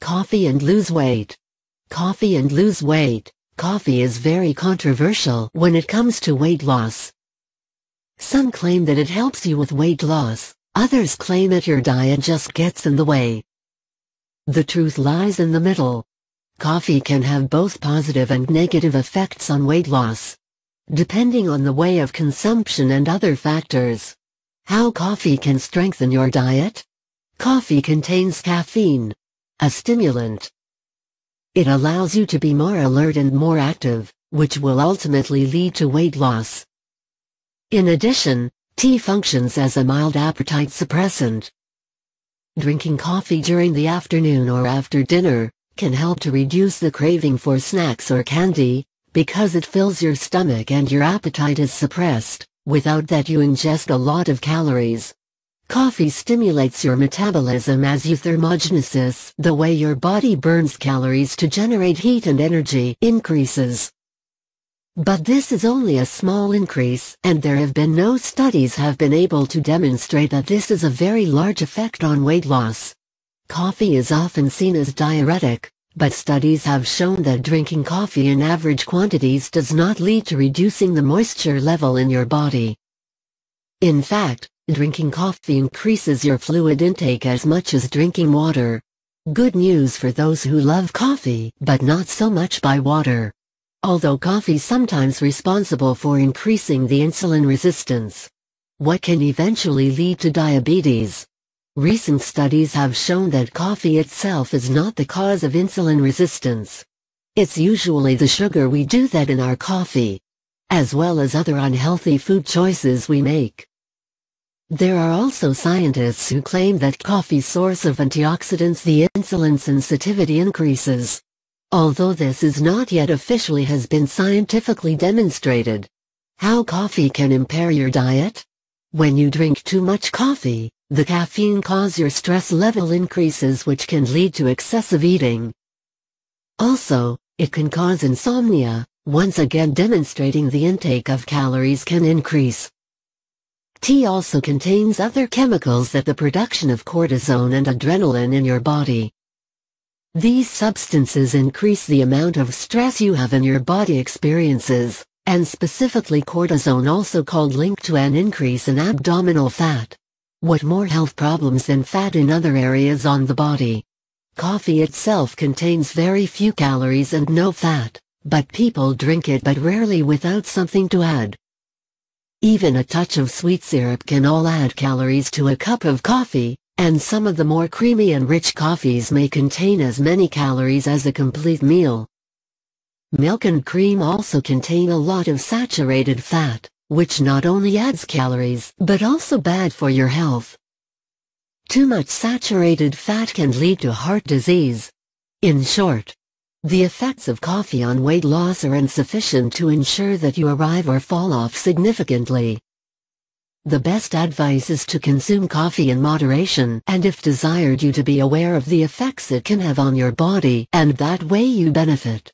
Coffee and lose weight. Coffee and lose weight. Coffee is very controversial when it comes to weight loss. Some claim that it helps you with weight loss, others claim that your diet just gets in the way. The truth lies in the middle. Coffee can have both positive and negative effects on weight loss, depending on the way of consumption and other factors. How coffee can strengthen your diet? Coffee contains caffeine, a stimulant. It allows you to be more alert and more active, which will ultimately lead to weight loss. In addition, tea functions as a mild appetite suppressant. Drinking coffee during the afternoon or after dinner can help to reduce the craving for snacks or candy, because it fills your stomach and your appetite is suppressed, without that you ingest a lot of calories. Coffee stimulates your metabolism as you thermogenesis, the way your body burns calories to generate heat and energy, increases. But this is only a small increase, and there have been no studies have been able to demonstrate that this is a very large effect on weight loss. Coffee is often seen as diuretic, but studies have shown that drinking coffee in average quantities does not lead to reducing the moisture level in your body. In fact, drinking coffee increases your fluid intake as much as drinking water. Good news for those who love coffee, but not so much by water although coffee sometimes responsible for increasing the insulin resistance. What can eventually lead to diabetes? Recent studies have shown that coffee itself is not the cause of insulin resistance. It's usually the sugar we do that in our coffee, as well as other unhealthy food choices we make. There are also scientists who claim that coffee source of antioxidants the insulin sensitivity increases although this is not yet officially has been scientifically demonstrated. How coffee can impair your diet? When you drink too much coffee, the caffeine cause your stress level increases which can lead to excessive eating. Also, it can cause insomnia, once again demonstrating the intake of calories can increase. Tea also contains other chemicals that the production of cortisone and adrenaline in your body. These substances increase the amount of stress you have in your body experiences, and specifically cortisone also called linked to an increase in abdominal fat. What more health problems than fat in other areas on the body? Coffee itself contains very few calories and no fat, but people drink it but rarely without something to add. Even a touch of sweet syrup can all add calories to a cup of coffee, and some of the more creamy and rich coffees may contain as many calories as a complete meal. Milk and cream also contain a lot of saturated fat, which not only adds calories but also bad for your health. Too much saturated fat can lead to heart disease. In short, the effects of coffee on weight loss are insufficient to ensure that you arrive or fall off significantly. The best advice is to consume coffee in moderation and if desired you to be aware of the effects it can have on your body and that way you benefit.